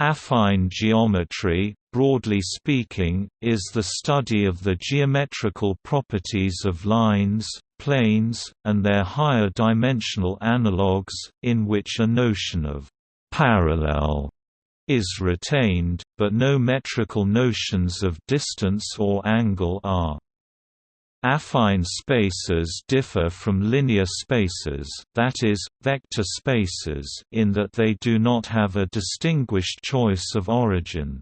Affine geometry, broadly speaking, is the study of the geometrical properties of lines, planes, and their higher dimensional analogues, in which a notion of «parallel» is retained, but no metrical notions of distance or angle are. Affine spaces differ from linear spaces that is, vector spaces in that they do not have a distinguished choice of origin.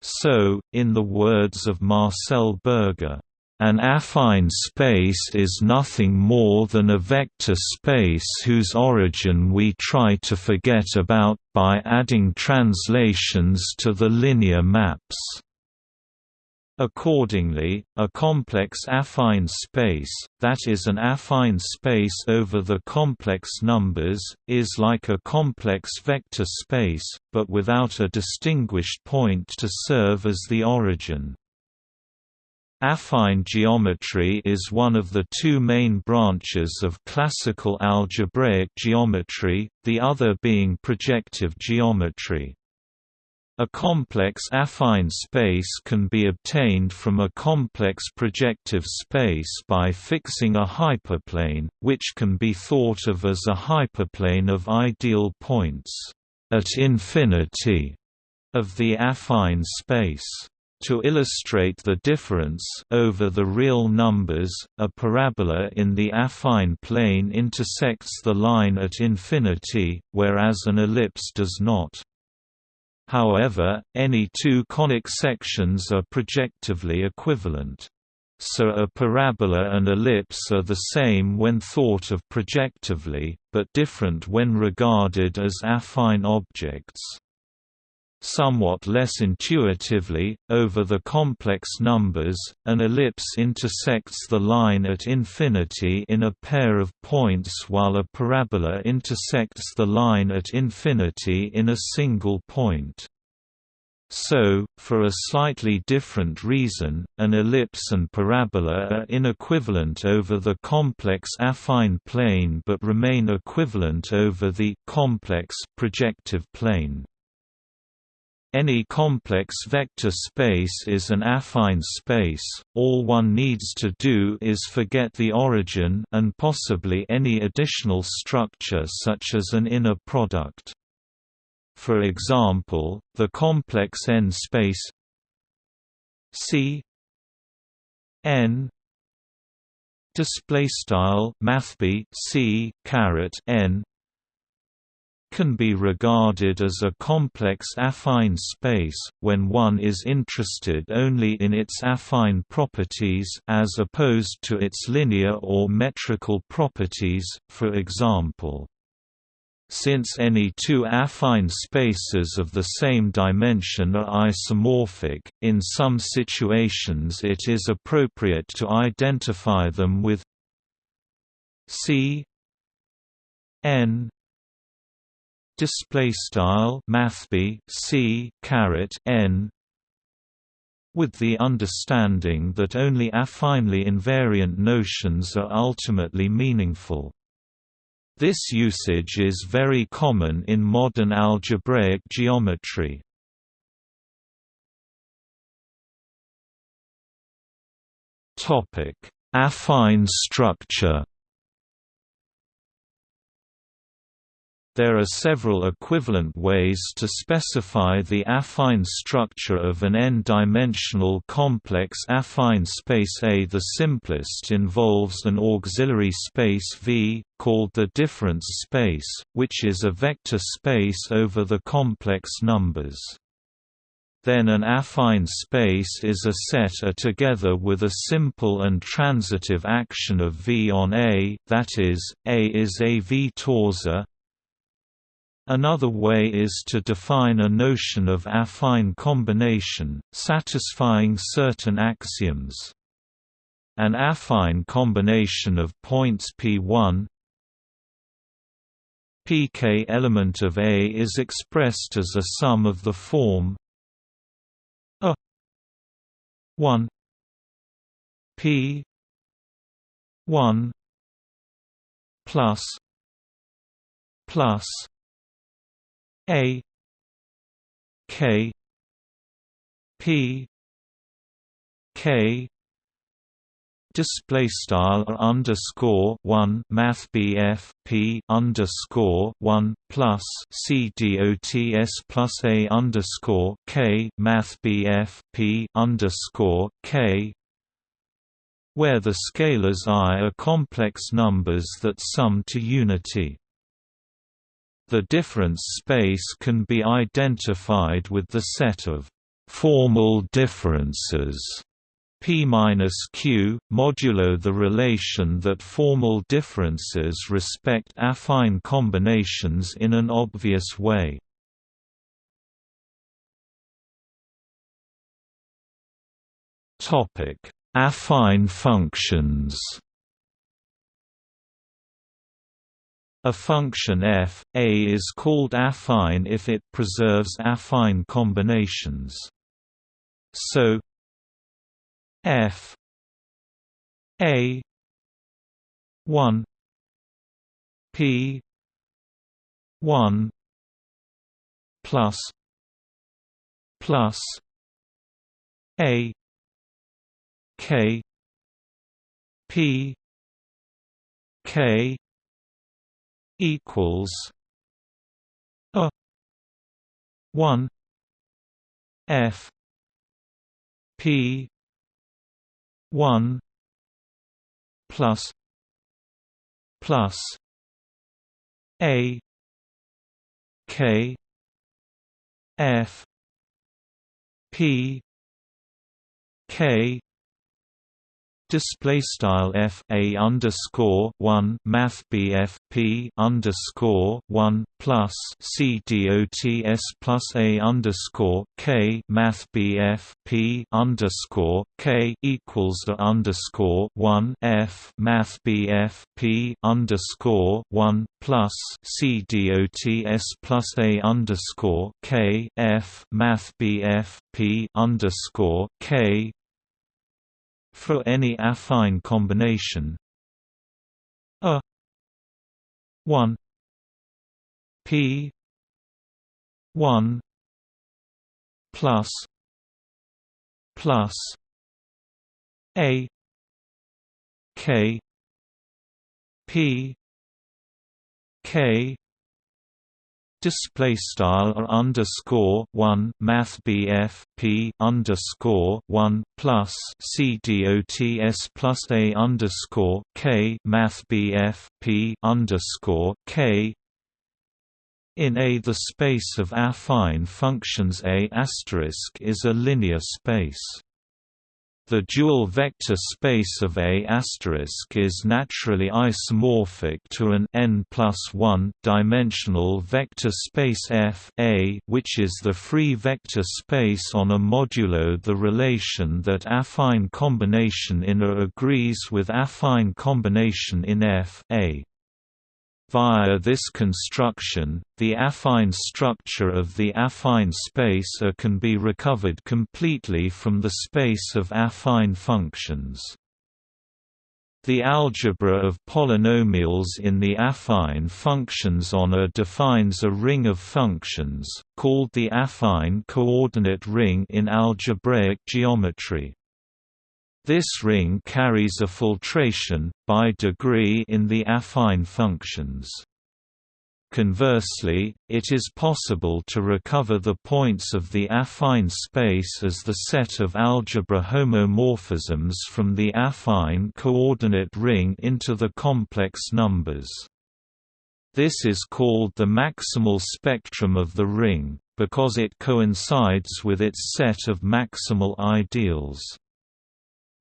So, in the words of Marcel Berger, an affine space is nothing more than a vector space whose origin we try to forget about, by adding translations to the linear maps. Accordingly, a complex affine space, that is an affine space over the complex numbers, is like a complex vector space, but without a distinguished point to serve as the origin. Affine geometry is one of the two main branches of classical algebraic geometry, the other being projective geometry. A complex affine space can be obtained from a complex projective space by fixing a hyperplane, which can be thought of as a hyperplane of ideal points at infinity of the affine space. To illustrate the difference over the real numbers, a parabola in the affine plane intersects the line at infinity, whereas an ellipse does not. However, any two conic sections are projectively equivalent. So a parabola and ellipse are the same when thought of projectively, but different when regarded as affine objects. Somewhat less intuitively, over the complex numbers, an ellipse intersects the line at infinity in a pair of points while a parabola intersects the line at infinity in a single point. So, for a slightly different reason, an ellipse and parabola are inequivalent over the complex affine plane but remain equivalent over the complex projective plane. Any complex vector space is an affine space, all one needs to do is forget the origin and possibly any additional structure such as an inner product. For example, the complex n space C n display style mathb C caret n can be regarded as a complex affine space, when one is interested only in its affine properties as opposed to its linear or metrical properties, for example. Since any two affine spaces of the same dimension are isomorphic, in some situations it is appropriate to identify them with C n display style mathb c caret n with the understanding that only affinely invariant notions are ultimately meaningful. This usage is very common in modern algebraic geometry. Affine structure There are several equivalent ways to specify the affine structure of an n-dimensional complex affine space A. The simplest involves an auxiliary space V, called the difference space, which is a vector space over the complex numbers. Then an affine space is a set A together with a simple and transitive action of V on A, that is, A is a V torsor, Another way is to define a notion of affine combination, satisfying certain axioms. An affine combination of points P1 pk element of A is expressed as a sum of the form a 1 p 1 plus plus a K P K display style underscore one math BF P underscore one plus C dots plus a underscore K math BF P underscore K where the scalars i are complex numbers that sum to unity. The difference space can be identified with the set of formal differences P-Q, modulo the relation that formal differences respect affine combinations in an obvious way. Topic: Affine functions A function f, a is called affine if it preserves affine combinations. So f a 1 p 1 plus plus a k p k equals a 1 f p 1 plus plus a k f p k display style f a underscore one math bf p underscore one plus c dots plus a underscore k math bf p underscore k equals the underscore one f math bf p underscore one plus c dots plus a underscore k f math bf p underscore k for any affine combination. A 1 p 1 plus plus a k p k display style underscore one math BF P underscore one plus C dots plus A underscore K math BF P underscore K in A the space of affine functions A asterisk is a linear space. The dual vector space of A is naturally isomorphic to an n 1 dimensional vector space F A, which is the free vector space on a modulo the relation that affine combination in A agrees with affine combination in F A. Via this construction, the affine structure of the affine space A can be recovered completely from the space of affine functions. The algebra of polynomials in the affine functions on A defines a ring of functions, called the affine coordinate ring in algebraic geometry. This ring carries a filtration, by degree in the affine functions. Conversely, it is possible to recover the points of the affine space as the set of algebra homomorphisms from the affine coordinate ring into the complex numbers. This is called the maximal spectrum of the ring, because it coincides with its set of maximal ideals.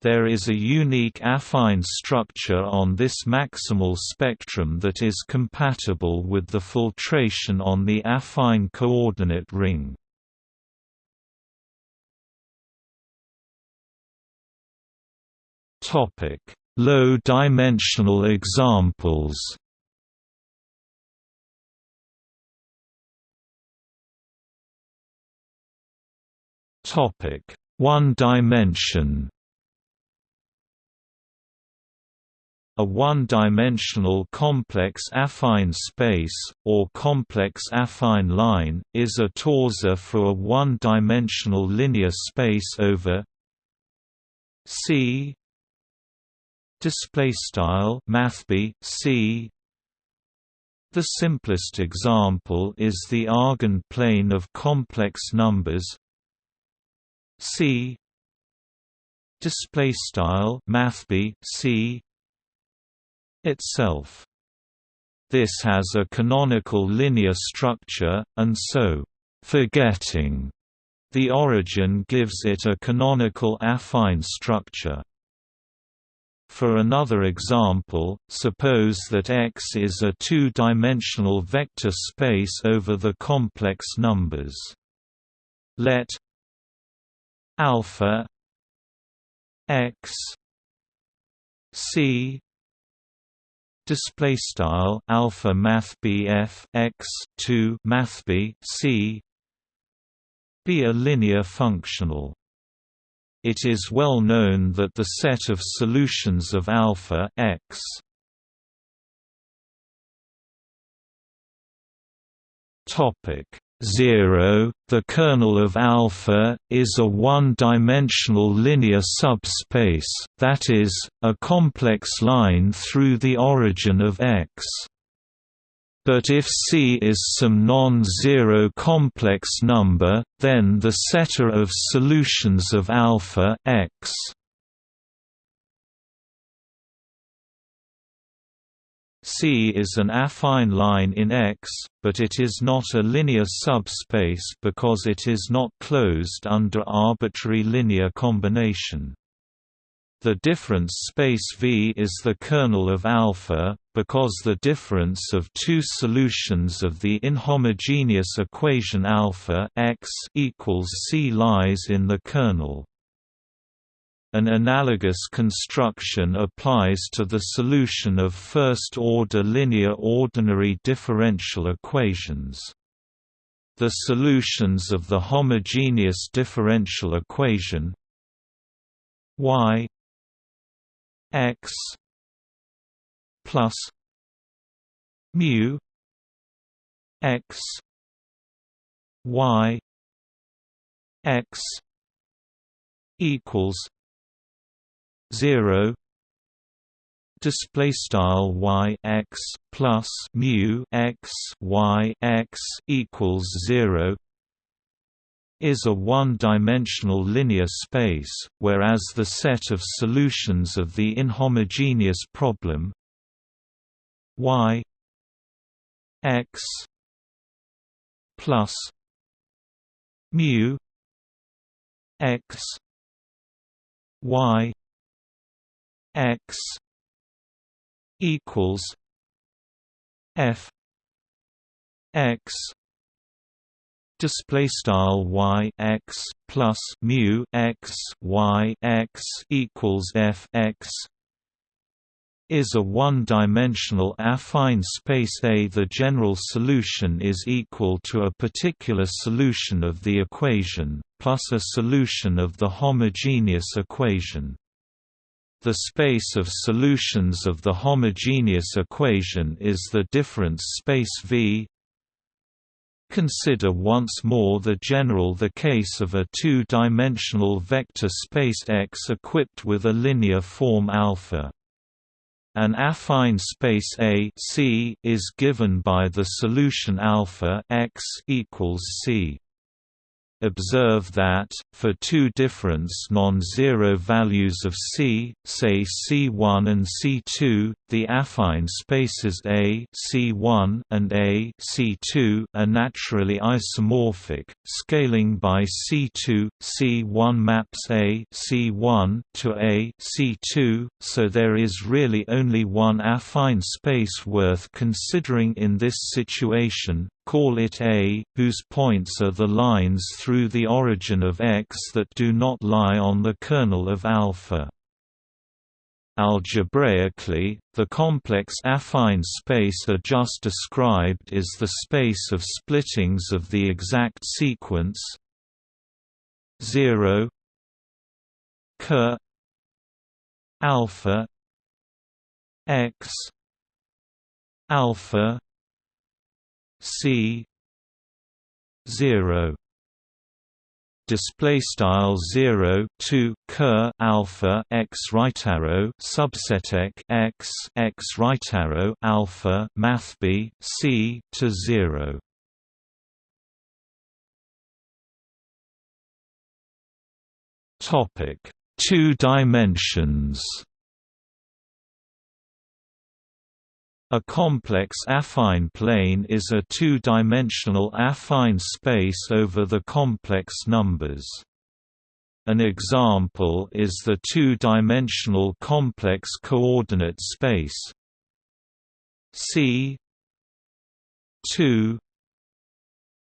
There is a unique affine structure on this maximal spectrum that is compatible with the filtration on the affine coordinate ring. Low-dimensional examples One dimension A one-dimensional complex affine space, or complex affine line, is a torsor for a one-dimensional linear space over C display style mathb C. The simplest example is the Argand plane of complex numbers C display style mathb C itself. This has a canonical linear structure, and so, forgetting the origin gives it a canonical affine structure. For another example, suppose that X is a two-dimensional vector space over the complex numbers. Let alpha x c display style alpha math bf x 2 math b c. Be a linear functional. It is well known that the set of solutions of alpha x topic 0, the kernel of alpha, is a one-dimensional linear subspace, that is, a complex line through the origin of X. But if C is some non-zero complex number, then the setter of solutions of alpha X C is an affine line in X, but it is not a linear subspace because it is not closed under arbitrary linear combination. The difference space V is the kernel of alpha, because the difference of two solutions of the inhomogeneous equation alpha x equals C lies in the kernel. An analogous construction applies to the solution of first-order linear ordinary differential equations. The solutions of the homogeneous differential equation y x plus mu x y x equals 0 display style y x plus mu x y x equals 0 is a one-dimensional linear space, whereas the set of solutions of the inhomogeneous problem y x plus mu x y x equals f x display style y x plus mu x y x equals f x is a one-dimensional affine space A. The general solution is equal to a particular solution of the equation, plus a solution of the homogeneous equation. The space of solutions of the homogeneous equation is the difference space V. Consider once more the general the case of a two-dimensional vector space X equipped with a linear form alpha. An affine space A C is given by the solution alpha X equals C. Observe that, for two difference non-zero values of C, say C1 and C2, the affine spaces A C1 and A C2 are naturally isomorphic. Scaling by C2, C1 maps A C1 to A C2, so there is really only one affine space worth considering in this situation, call it A, whose points are the lines through the origin of X that do not lie on the kernel of alpha. Algebraically, the complex affine space A just described is the space of splittings of the exact sequence 0 ker alpha x alpha c 0 display style 0 2 ker alpha x right arrow subset x x right arrow alpha math b c to 0 topic 2 dimensions A complex affine plane is a two-dimensional affine space over the complex numbers. An example is the two-dimensional complex coordinate space C 2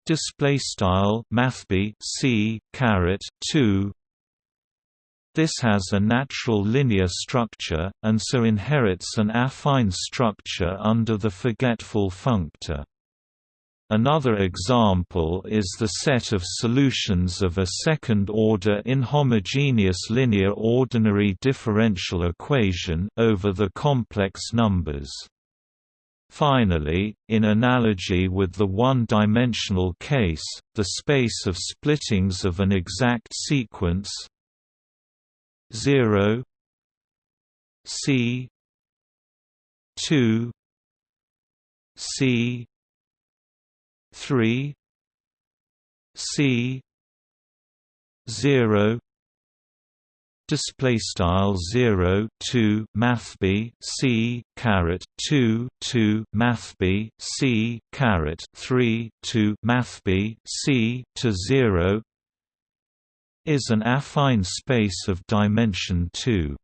display style mathb C caret 2 this has a natural linear structure, and so inherits an affine structure under the forgetful functor. Another example is the set of solutions of a second-order inhomogeneous linear ordinary differential equation over the complex numbers. Finally, in analogy with the one-dimensional case, the space of splittings of an exact sequence 0 C 2 C 3 C 0 display style 0 2 math b c caret 2 2 math b c caret 3 2 math b c to 0 is an affine space of dimension 2.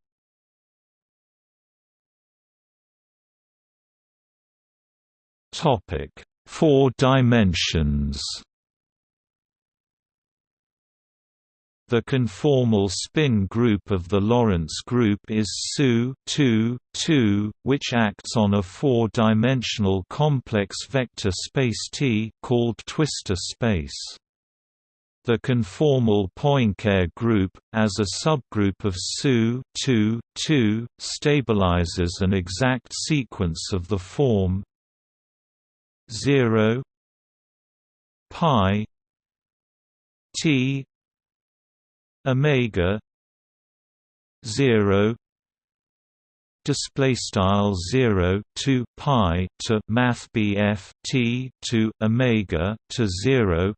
Topic: Four dimensions. The conformal spin group of the Lorentz group is SU 2, 2, which acts on a four-dimensional complex vector space T called twistor space. The conformal Poincare group, as a subgroup of SU 2, 2, stabilizes an exact sequence of the form 0 pi t omega 0 display style 0 to pi to math bf t to omega to 0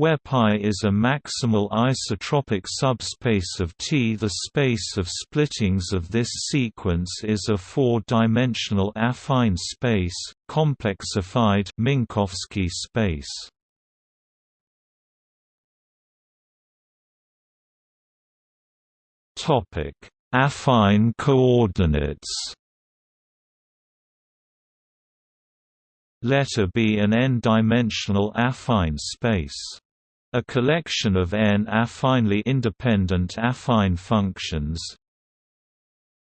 where π is a maximal isotropic subspace of T. The space of splittings of this sequence is a four-dimensional affine space, complexified Minkowski space. Topic: Affine coordinates. Let A be an n-dimensional affine space. A collection of n affinely independent affine functions.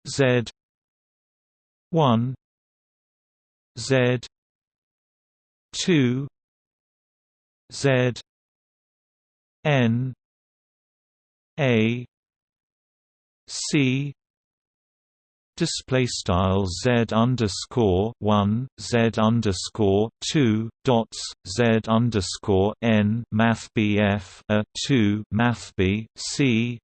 Z 1 z 2 z n a c display style z underscore one z underscore two dots z underscore n math bf a two math b c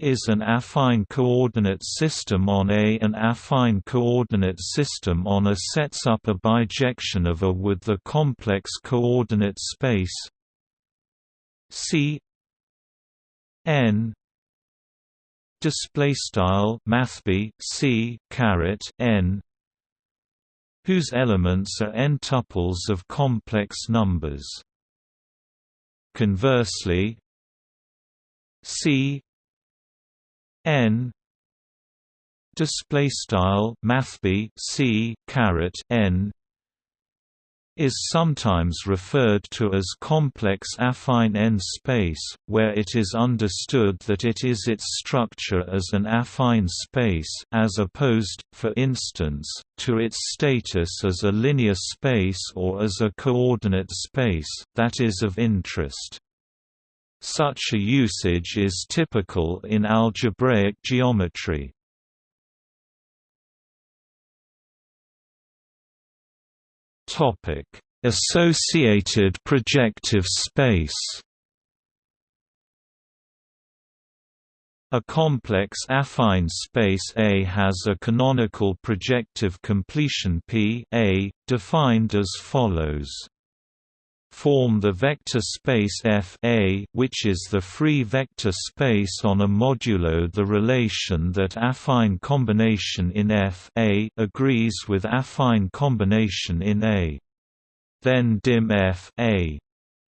is an affine coordinate system on A. An affine coordinate system on A sets up a bijection of A with the complex coordinate space C n display style mathb c caret n whose elements are n tuples of complex numbers. Conversely c n display style mathb c caret n is sometimes referred to as complex affine n-space, where it is understood that it is its structure as an affine space as opposed, for instance, to its status as a linear space or as a coordinate space, that is of interest. Such a usage is typical in algebraic geometry. Topic: Associated projective space. A complex affine space A has a canonical projective completion P A, defined as follows form the vector space F A, which is the free vector space on a modulo the relation that affine combination in F A agrees with affine combination in A. Then dim F A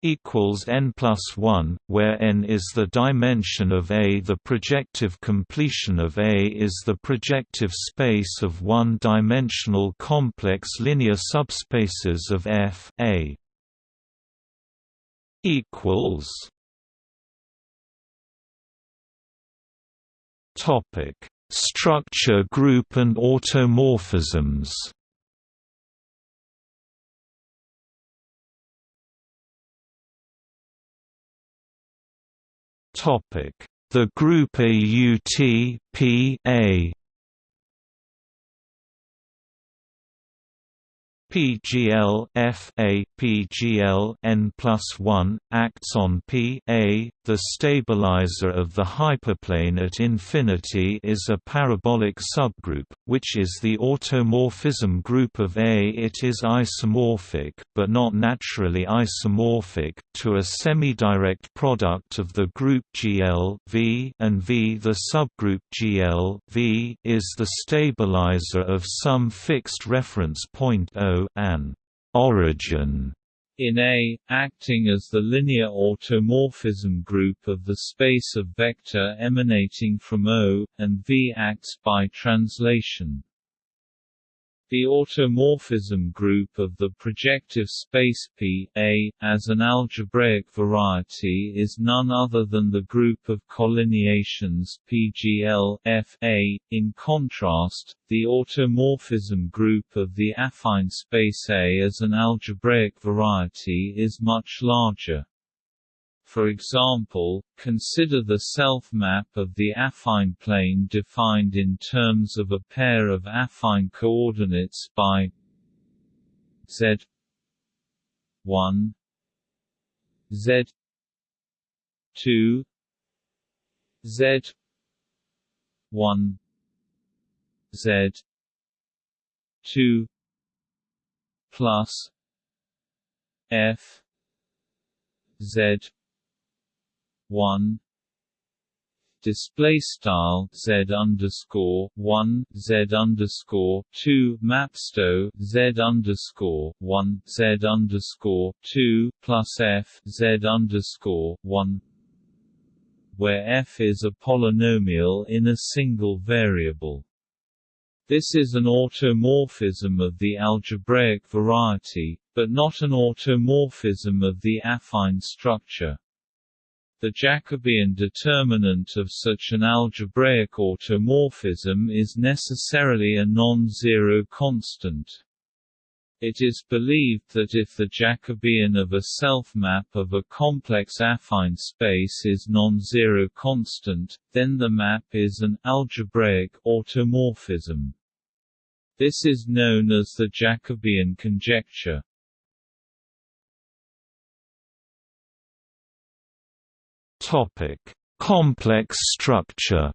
equals n plus 1, where n is the dimension of A. The projective completion of A is the projective space of one-dimensional complex linear subspaces of F A equals Topic: Structure group and automorphisms. Topic: The group AUT P A PGL F A PGL n plus one acts on P A. The stabilizer of the hyperplane at infinity is a parabolic subgroup, which is the automorphism group of A. It is isomorphic, but not naturally isomorphic, to a semidirect product of the group GL V and V. The subgroup GL V is the stabilizer of some fixed reference point O an origin in A, acting as the linear automorphism group of the space of vector emanating from O, and V acts by translation. The automorphism group of the projective space P A, as an algebraic variety is none other than the group of collineations PGL F A. In contrast, the automorphism group of the affine space A as an algebraic variety is much larger. For example, consider the self-map of the affine plane defined in terms of a pair of affine coordinates by z 1 z 2 z 1 z 2 plus f z one display style z underscore one z underscore two mapsto z underscore one z underscore two plus f z underscore one where f is a polynomial in a single variable. This is an automorphism of the algebraic variety, but not an automorphism of the affine structure. The Jacobian determinant of such an algebraic automorphism is necessarily a non-zero constant. It is believed that if the Jacobian of a self-map of a complex affine space is non-zero constant, then the map is an algebraic automorphism. This is known as the Jacobian conjecture. Topic: Complex structure.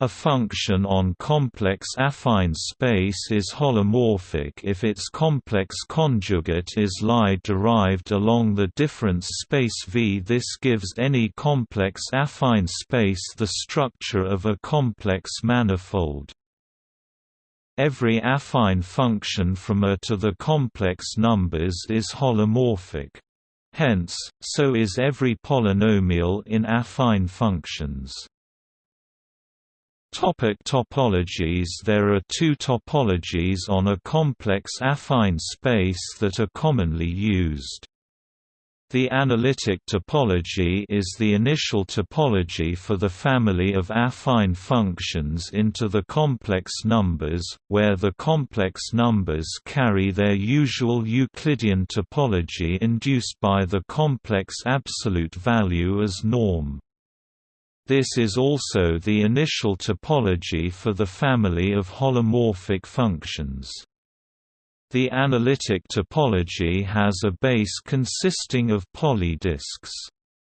A function on complex affine space is holomorphic if its complex conjugate is Lie derived along the difference space V. This gives any complex affine space the structure of a complex manifold. Every affine function from A to the complex numbers is holomorphic. Hence, so is every polynomial in affine functions. Topic topologies There are two topologies on a complex affine space that are commonly used. The analytic topology is the initial topology for the family of affine functions into the complex numbers, where the complex numbers carry their usual Euclidean topology induced by the complex absolute value as norm. This is also the initial topology for the family of holomorphic functions. The analytic topology has a base consisting of polydisks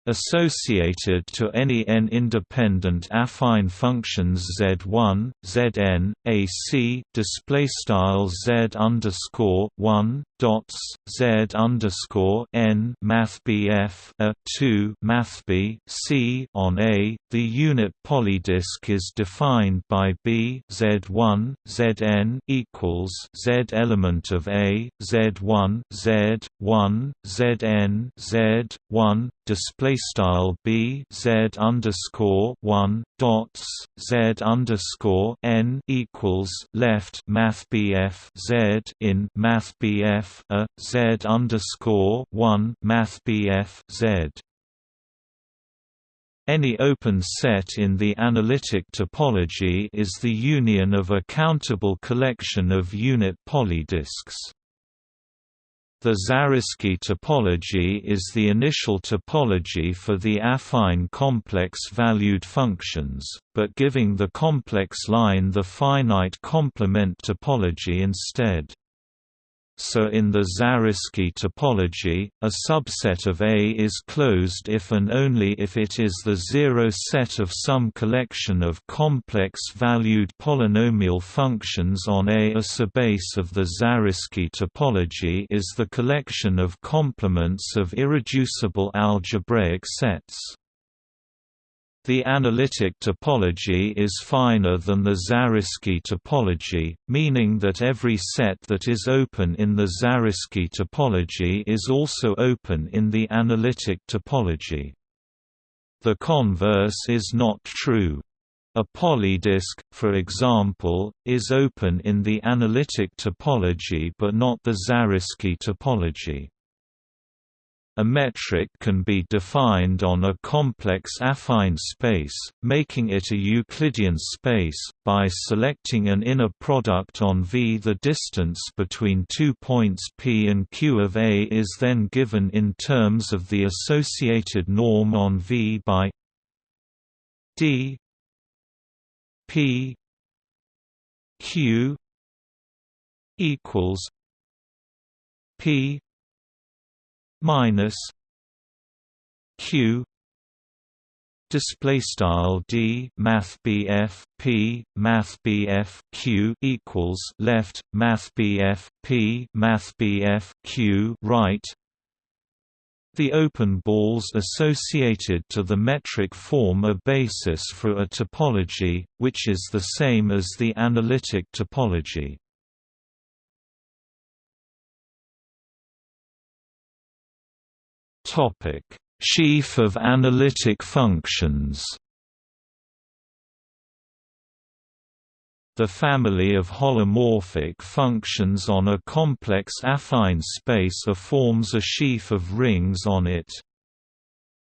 associated to any n-independent affine functions z1, zn, ac display style z underscore one dots z underscore n mathbf a two mathb c on a. The unit polydisk is defined by b z1 zn equals z element of a z1 z1 zn z1 display style b z underscore one dots z underscore n equals left math bf z in math bf a z underscore one math bf z. Any open set in the analytic topology is the union of a countable collection of unit polydisks. The Zariski topology is the initial topology for the affine complex-valued functions, but giving the complex line the finite complement topology instead. So in the Zariski topology, a subset of A is closed if and only if it is the zero set of some collection of complex-valued polynomial functions on A. A subbase of the Zariski topology is the collection of complements of irreducible algebraic sets. The analytic topology is finer than the Zariski topology, meaning that every set that is open in the Zariski topology is also open in the analytic topology. The converse is not true. A polydisk, for example, is open in the analytic topology but not the Zariski topology. A metric can be defined on a complex affine space, making it a Euclidean space, by selecting an inner product on V. The distance between two points P and Q of A is then given in terms of the associated norm on V by d P Q equals P minus q display style d math bf p math bf q equals left math bf p math bf q right the open balls associated to the metric form a basis for a topology, which is the same as the analytic topology. Topic: Sheaf of analytic functions. The family of holomorphic functions on a complex affine space forms a sheaf of rings on it.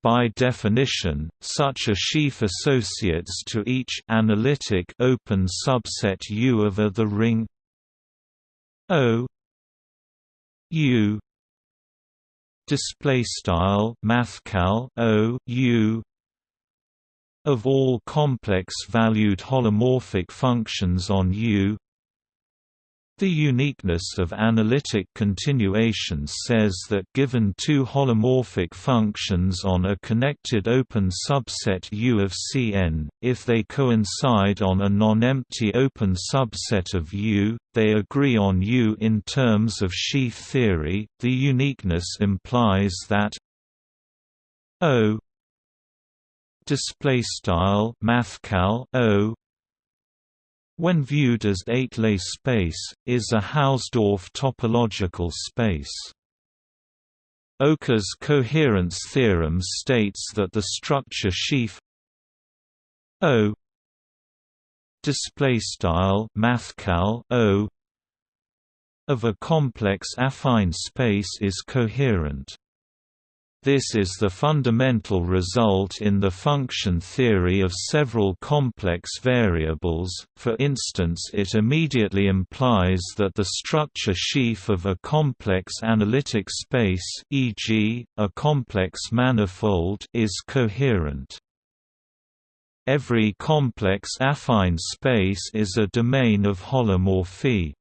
By definition, such a sheaf associates to each analytic open subset U of a the ring O U display style mathcal o u of all complex valued holomorphic functions on U the uniqueness of analytic continuation says that given two holomorphic functions on a connected open subset U of Cn, if they coincide on a non-empty open subset of U, they agree on U in terms of sheaf theory. The uniqueness implies that O display style mathcal O when viewed as étalé space, is a Hausdorff topological space. Oka's coherence theorem states that the structure sheaf O style mathcal O of a complex affine space is coherent. This is the fundamental result in the function theory of several complex variables, for instance it immediately implies that the structure sheaf of a complex analytic space e.g., a complex manifold is coherent. Every complex affine space is a domain of holomorphy.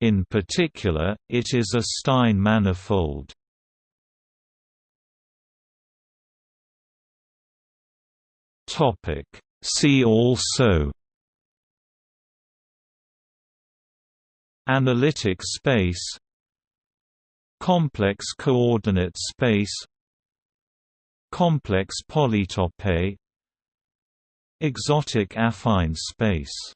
In particular, it is a Stein manifold. See also Analytic space Complex coordinate space Complex polytope Exotic affine space